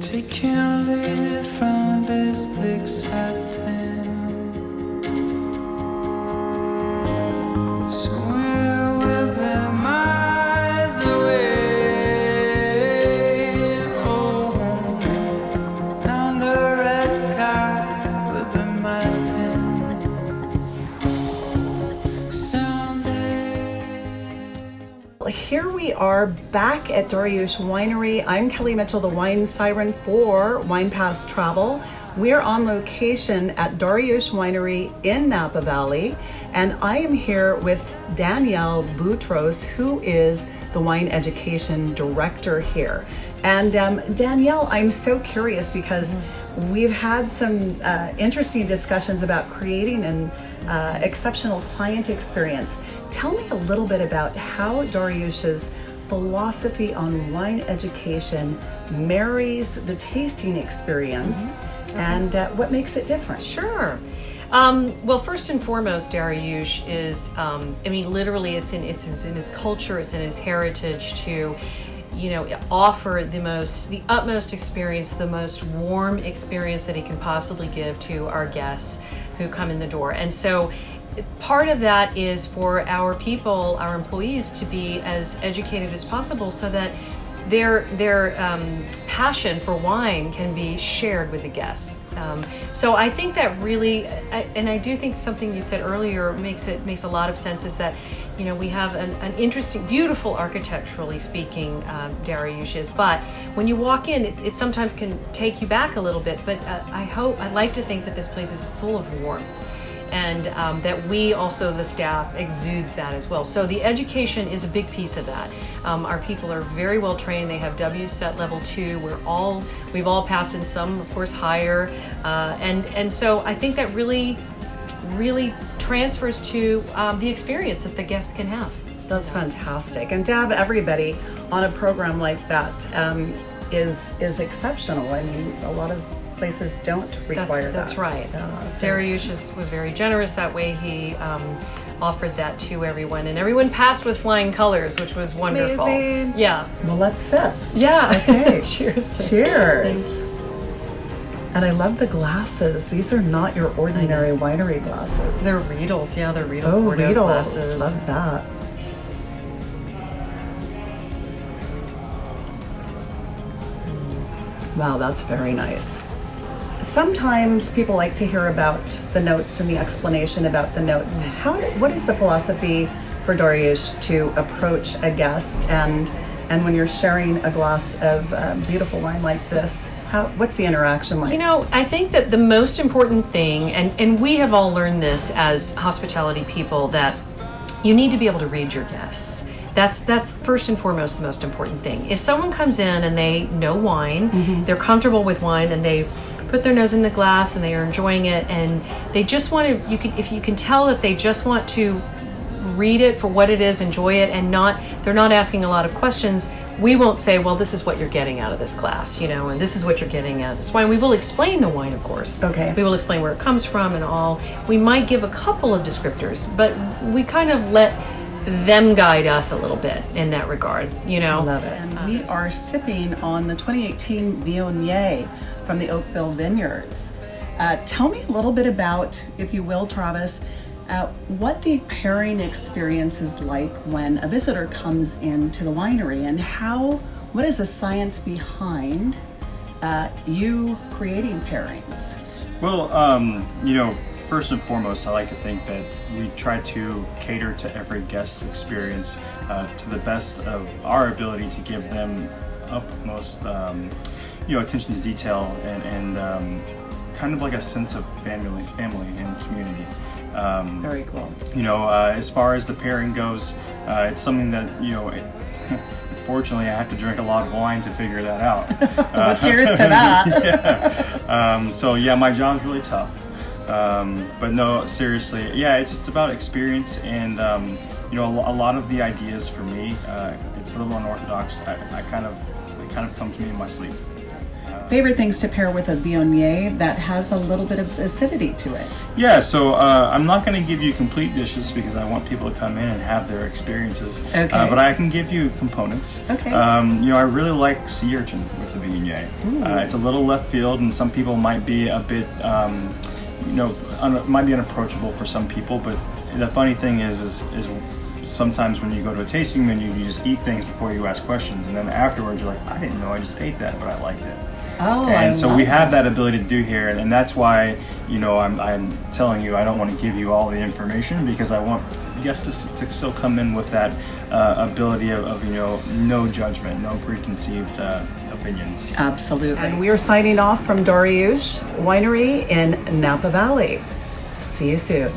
taking leave from this bleak satin. Here we are back at Darioush Winery. I'm Kelly Mitchell, the wine siren for Wine Pass Travel. We're on location at Darioush Winery in Napa Valley, and I am here with Danielle Boutros, who is the wine education director here. And um, Danielle, I'm so curious because we've had some uh, interesting discussions about creating an uh, exceptional client experience. Tell me a little bit about how Darioush's philosophy on wine education marries the tasting experience and uh, what makes it different. Sure. Um, well, first and foremost, Darioush is, um, I mean, literally, it's in it's, it's in its culture, it's in its heritage to, you know, offer the most, the utmost experience, the most warm experience that he can possibly give to our guests who come in the door. And so, part of that is for our people, our employees, to be as educated as possible, so that their their um, passion for wine can be shared with the guests. Um, so I think that really, I, and I do think something you said earlier makes it makes a lot of sense. Is that you know we have an, an interesting, beautiful architecturally speaking um, but when you walk in, it, it sometimes can take you back a little bit. But uh, I hope I'd like to think that this place is full of warmth and um, that we also the staff exudes that as well. So the education is a big piece of that. Um, our people are very well trained. They have wset level two. We're all we've all passed in some of course higher. Uh, and and so i think that really really transfers to um, the experience that the guests can have. That's fantastic. And to have everybody on a program like that um, is is exceptional. I mean, a lot of places don't require that's that. That's right Uh, so- Darioush was very generous that way he um, offered that to everyone and everyone passed with flying colors which was wonderful Amazing. yeah well, let's sip. yeah Okay. cheers Cheers. And I love the glasses. These are not your ordinary winery glasses. They're Riedels, yeah, they're Riedel oh, Bordeaux Riedels. glasses. Love that. Wow, that's very nice. Sometimes people like to hear about the notes and the explanation about the notes. How? What is the philosophy for Darioush to approach a guest and and when you're sharing a glass of uh, beautiful wine like this? How? What's the interaction like? You know, I think that the most important thing, and, and we have all learned this as hospitality people, that you need to be able to read your guests. That's that's first and foremost the most important thing. If someone comes in and they know wine, they're comfortable with wine, and they put their nose in the glass and they are enjoying it, and they just want to, you can if you can tell that they just want to read it for what it is, enjoy it, and not they're not asking a lot of questions. We won't say, well, this is what you're getting out of this glass, you know, and this is what you're getting out of this wine. We will explain the wine, of course. Okay. We will explain where it comes from and all. We might give a couple of descriptors, but we kind of let them guide us a little bit in that regard, you know. Love it. And we are sipping on the 2018 Viognier from the Oakville Vineyards. Uh, tell me a little bit about, if you will, Travis, uh, what the pairing experience is like when a visitor comes into the winery and how, what is the science behind uh, you creating pairings? Well, um, you know, first and foremost, I like to think that we try to cater to every guest's experience uh, to the best of our ability to give them utmost, um, you know, attention to detail and, and um, kind of like a sense of family, family and community. Um, Very cool. you know, uh, as far as the pairing goes, uh, it's something that you know. It, unfortunately, I have to drink a lot of wine to figure that out. Well, cheers to that. Um, so yeah, my job's really tough. Um, but no, seriously, yeah, it's it's about experience and um, you know a, a lot of the ideas for me, uh, it's a little unorthodox. I, I kind of they kind of come to me in my sleep. Uh, favorite things to pair with a Viognier that has a little bit of acidity to it. Yeah, so uh, I'm not going to give you complete dishes because I want people to come in and have their experiences. Okay. Uh, but I can give you components. Okay. Um, you know, I really like sea urchin with the Viognier. Uh, it's a little left field, and some people might be a bit, um, you know, might be unapproachable for some people. But the funny thing is, is, is sometimes when you go to a tasting menu, you just eat things before you ask questions, and then afterwards you're like, I didn't know I just ate that, but I liked it Oh, I and so we have that ability to do here and, and that's why you know I'm, I'm telling you i don't want to give you all the information because i want guests to, to still come in with that uh, ability of, of you know no judgment no preconceived uh, opinions Absolutely. And we are signing off from Darioush Winery in Napa Valley. See you soon.